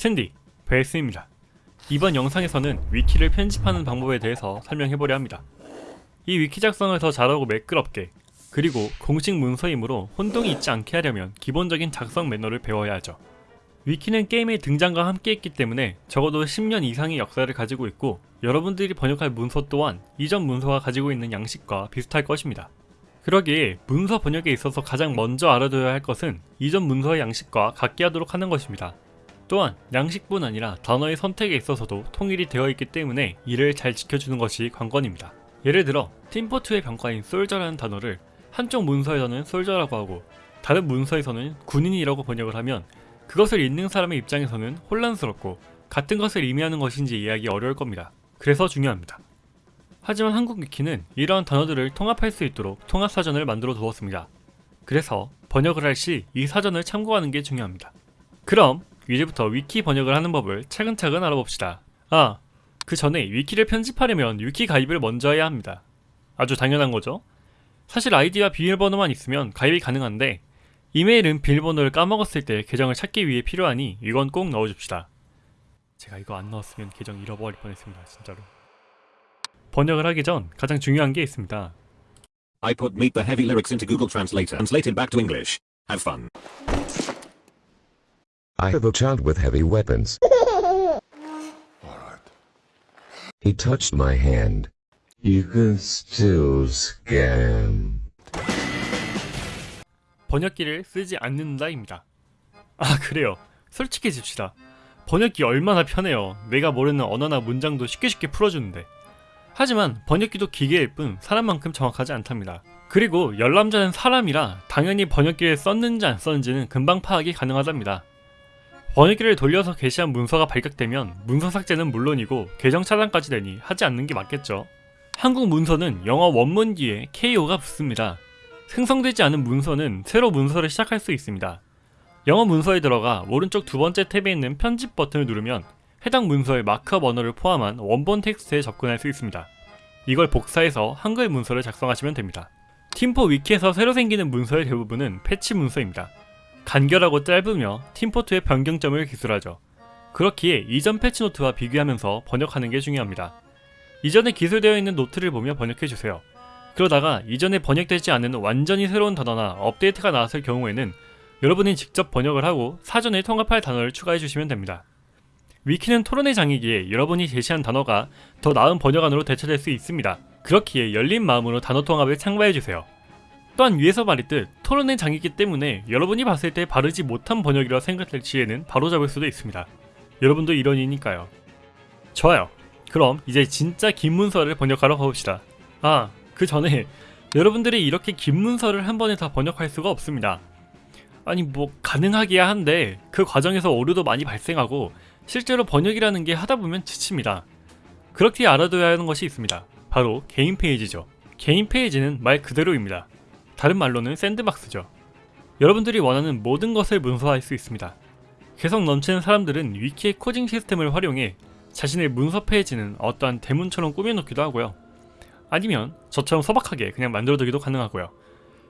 샌디, 베이스입니다. 이번 영상에서는 위키를 편집하는 방법에 대해서 설명해보려 합니다. 이 위키 작성을 더 잘하고 매끄럽게 그리고 공식 문서이므로 혼동이 있지 않게 하려면 기본적인 작성 매너를 배워야 하죠. 위키는 게임의 등장과 함께 했기 때문에 적어도 10년 이상의 역사를 가지고 있고 여러분들이 번역할 문서 또한 이전 문서가 가지고 있는 양식과 비슷할 것입니다. 그러기에 문서 번역에 있어서 가장 먼저 알아둬야 할 것은 이전 문서의 양식과 같게 하도록 하는 것입니다. 또한 양식뿐 아니라 단어의 선택에 있어서도 통일이 되어 있기 때문에 이를 잘 지켜주는 것이 관건입니다. 예를 들어 팀포트의 병과인 솔저라는 단어를 한쪽 문서에서는 솔저라고 하고 다른 문서에서는 군인이라고 번역을 하면 그것을 읽는 사람의 입장에서는 혼란스럽고 같은 것을 의미하는 것인지 이해하기 어려울 겁니다. 그래서 중요합니다. 하지만 한국 위키는 이러한 단어들을 통합할 수 있도록 통합사전을 만들어 두었습니다. 그래서 번역을 할 시 이 사전을 참고하는 게 중요합니다. 그럼 이제부터 위키 번역을 하는 법을 차근차근 알아봅시다. 아, 그 전에 위키를 편집하려면 위키 가입을 먼저 해야 합니다. 아주 당연한 거죠? 사실 아이디와 비밀번호만 있으면 가입이 가능한데 이메일은 비밀번호를 까먹었을 때 계정을 찾기 위해 필요하니 이건 꼭 넣어줍시다. 제가 이거 안 넣었으면 계정 잃어버릴 뻔했습니다. 진짜로. 번역을 하기 전 가장 중요한 게 있습니다. I put Meet the Heavy lyrics into Google Translator. Translated back to English. Have fun. I have a child with heavy weapons. He touched my hand. You can still scam. 번역기를 쓰지 않는다입니다. 아 그래요. 솔직해집시다. 번역기 얼마나 편해요. 내가 모르는 언어나 문장도 쉽게 쉽게 풀어주는데. 하지만 번역기도 기계일 뿐 사람만큼 정확하지 않답니다. 그리고 열람자는 사람이라 당연히 번역기를 썼는지 안 썼는지는 금방 파악이 가능하답니다. 번역기를 돌려서 게시한 문서가 발각되면 문서 삭제는 물론이고 계정 차단까지 되니 하지 않는 게 맞겠죠. 한국 문서는 영어 원문 뒤에 KO가 붙습니다. 생성되지 않은 문서는 새로 문서를 시작할 수 있습니다. 영어 문서에 들어가 오른쪽 두 번째 탭에 있는 편집 버튼을 누르면 해당 문서의 마크업 언어를 포함한 원본 텍스트에 접근할 수 있습니다. 이걸 복사해서 한글 문서를 작성하시면 됩니다. 팀포 위키에서 새로 생기는 문서의 대부분은 패치 문서입니다. 간결하고 짧으며 팀포2의 변경점을 기술하죠. 그렇기에 이전 패치 노트와 비교하면서 번역하는 게 중요합니다. 이전에 기술되어 있는 노트를 보며 번역해주세요. 그러다가 이전에 번역되지 않은 완전히 새로운 단어나 업데이트가 나왔을 경우에는 여러분이 직접 번역을 하고 사전에 통합할 단어를 추가해 주시면 됩니다. 위키는 토론의 장이기에 여러분이 제시한 단어가 더 나은 번역안으로 대처될 수 있습니다. 그렇기에 열린 마음으로 단어 통합을 참가해 주세요. 또한 위에서 말했듯 토론의 장이기 때문에 여러분이 봤을 때 바르지 못한 번역이라 생각될 시에는 바로잡을 수도 있습니다. 여러분도 이런이니까요. 좋아요. 그럼 이제 진짜 긴 문서를 번역하러 가봅시다. 아, 그 전에 여러분들이 이렇게 긴 문서를 한 번에 다 번역할 수가 없습니다. 아니 뭐 가능하기야 한데 그 과정에서 오류도 많이 발생하고 실제로 번역이라는 게 하다 보면 지칩니다. 그렇게 알아둬야 하는 것이 있습니다. 바로 개인 페이지죠. 개인 페이지는 말 그대로입니다. 다른 말로는 샌드박스죠. 여러분들이 원하는 모든 것을 문서화할 수 있습니다. 개성 넘치는 사람들은 위키의 코딩 시스템을 활용해 자신의 문서 페이지는 어떠한 대문처럼 꾸며놓기도 하고요. 아니면 저처럼 소박하게 그냥 만들어두기도 가능하고요.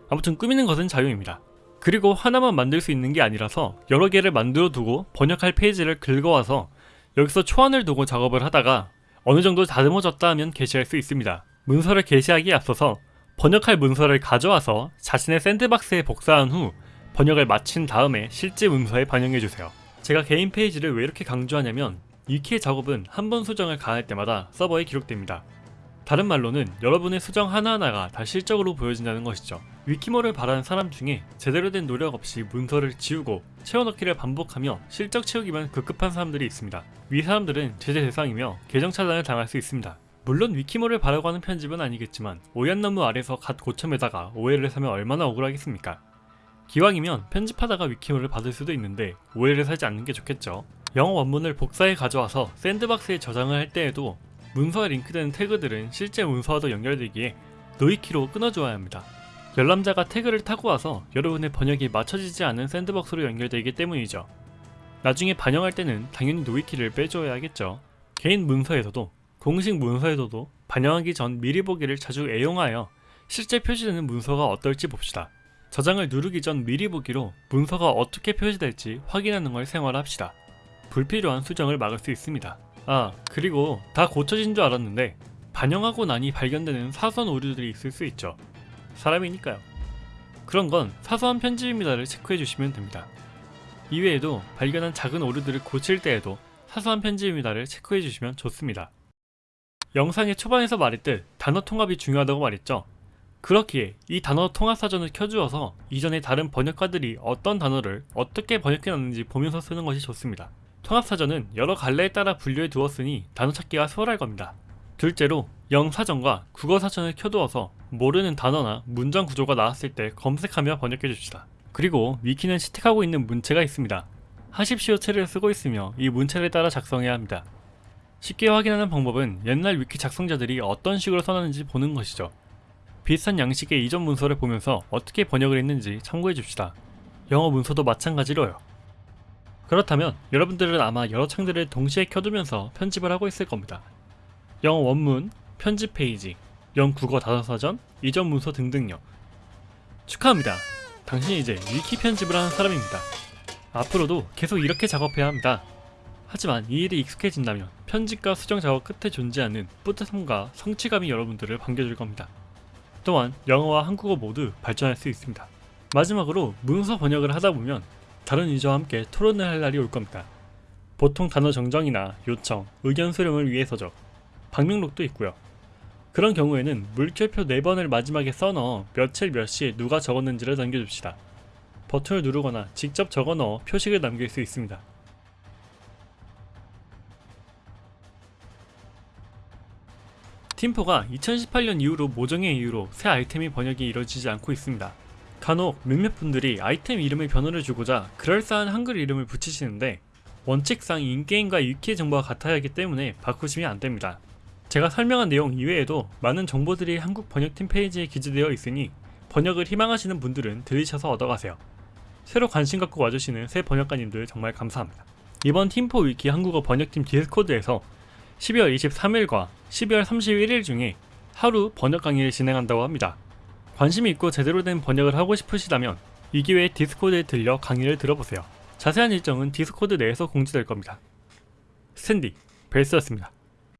아무튼 꾸미는 것은 자유입니다. 그리고 하나만 만들 수 있는 게 아니라서 여러 개를 만들어 두고 번역할 페이지를 긁어와서 여기서 초안을 두고 작업을 하다가 어느 정도 다듬어졌다 하면 게시할 수 있습니다. 문서를 게시하기에 앞서서 번역할 문서를 가져와서 자신의 샌드박스에 복사한 후 번역을 마친 다음에 실제 문서에 반영해주세요. 제가 개인 페이지를 왜 이렇게 강조하냐면 위키의 작업은 한 번 수정을 가할 때마다 서버에 기록됩니다. 다른 말로는 여러분의 수정 하나하나가 다 실적으로 보여진다는 것이죠. 위키모를 바라는 사람 중에 제대로 된 노력 없이 문서를 지우고 채워넣기를 반복하며 실적 채우기만 급급한 사람들이 있습니다. 위 사람들은 제재 대상이며 계정 차단을 당할 수 있습니다. 물론 위키모를 바라고 하는 편집은 아니겠지만 오얏나무 아래서 갓 고쳐매다가 오해를 사면 얼마나 억울하겠습니까? 기왕이면 편집하다가 위키모를 받을 수도 있는데 오해를 사지 않는 게 좋겠죠. 영어 원문을 복사해 가져와서 샌드박스에 저장을 할 때에도 문서에 링크되는 태그들은 실제 문서와도 연결되기에 nowiki로 끊어줘야 합니다. 열람자가 태그를 타고 와서 여러분의 번역이 맞춰지지 않은 샌드박스로 연결되기 때문이죠. 나중에 반영할 때는 당연히 nowiki를 빼줘야 하겠죠. 개인 문서에서도 공식 문서에서도 반영하기 전 미리 보기를 자주 애용하여 실제 표시되는 문서가 어떨지 봅시다. 저장을 누르기 전 미리 보기로 문서가 어떻게 표시될지 확인하는 걸 생활합시다. 불필요한 수정을 막을 수 있습니다. 아 그리고 다 고쳐진 줄 알았는데 반영하고 나니 발견되는 사소한 오류들이 있을 수 있죠. 사람이니까요. 그런 건 사소한 편집입니다를 체크해 주시면 됩니다. 이외에도 발견한 작은 오류들을 고칠 때에도 사소한 편집입니다를 체크해 주시면 좋습니다. 영상의 초반에서 말했듯 단어 통합이 중요하다고 말했죠. 그렇기에 이 단어 통합 사전을 켜주어서 이전의 다른 번역가들이 어떤 단어를 어떻게 번역해놨는지 보면서 쓰는 것이 좋습니다. 통합 사전은 여러 갈래에 따라 분류해 두었으니 단어 찾기가 수월할 겁니다. 둘째로 영사전과 국어사전을 켜두어서 모르는 단어나 문장 구조가 나왔을 때 검색하며 번역해 줍시다. 그리고 위키는 채택하고 있는 문체가 있습니다. 하십시오 체를 쓰고 있으며 이 문체를 따라 작성해야 합니다. 쉽게 확인하는 방법은 옛날 위키 작성자들이 어떤 식으로 써놨는지 보는 것이죠. 비슷한 양식의 이전 문서를 보면서 어떻게 번역을 했는지 참고해 줍시다. 영어 문서도 마찬가지로요. 그렇다면 여러분들은 아마 여러 창들을 동시에 켜두면서 편집을 하고 있을 겁니다. 영어 원문, 편집 페이지, 영 국어 단어사전, 이전 문서 등등요. 축하합니다. 당신이 이제 위키 편집을 하는 사람입니다. 앞으로도 계속 이렇게 작업해야 합니다. 하지만 이 일이 익숙해진다면 편집과 수정 작업 끝에 존재하는 뿌듯함과 성취감이 여러분들을 반겨줄 겁니다. 또한 영어와 한국어 모두 발전할 수 있습니다. 마지막으로 문서 번역을 하다 보면 다른 유저와 함께 토론을 할 날이 올 겁니다. 보통 단어 정정이나 요청, 의견 수렴을 위해서죠. 방명록도 있고요. 그런 경우에는 물결표 4번을 마지막에 써넣어 며칠 몇 시에 누가 적었는지를 남겨줍시다. 버튼을 누르거나 직접 적어넣어 표식을 남길 수 있습니다. 팀포가 2018년 이후로 모종의 이유로 새 아이템이 번역이 이루어지지 않고 있습니다. 간혹 몇몇 분들이 아이템 이름에 변화를 주고자 그럴싸한 한글 이름을 붙이시는데 원칙상 in-game과 위키의 정보가 같아야 하기 때문에 바꾸시면 안됩니다. 제가 설명한 내용 이외에도 많은 정보들이 한국 번역팀 페이지에 기재되어 있으니 번역을 희망하시는 분들은 들리셔서 얻어가세요. 새로 관심 갖고 와주시는 새 번역가님들 정말 감사합니다. 이번 팀포 위키 한국어 번역팀 디스코드에서 12월 23일과 12월 31일 중에 하루 번역 강의를 진행한다고 합니다. 관심이 있고 제대로 된 번역을 하고 싶으시다면 이 기회에 디스코드에 들려 강의를 들어보세요. 자세한 일정은 디스코드 내에서 공지될 겁니다. 스탠디, 벨스였습니다.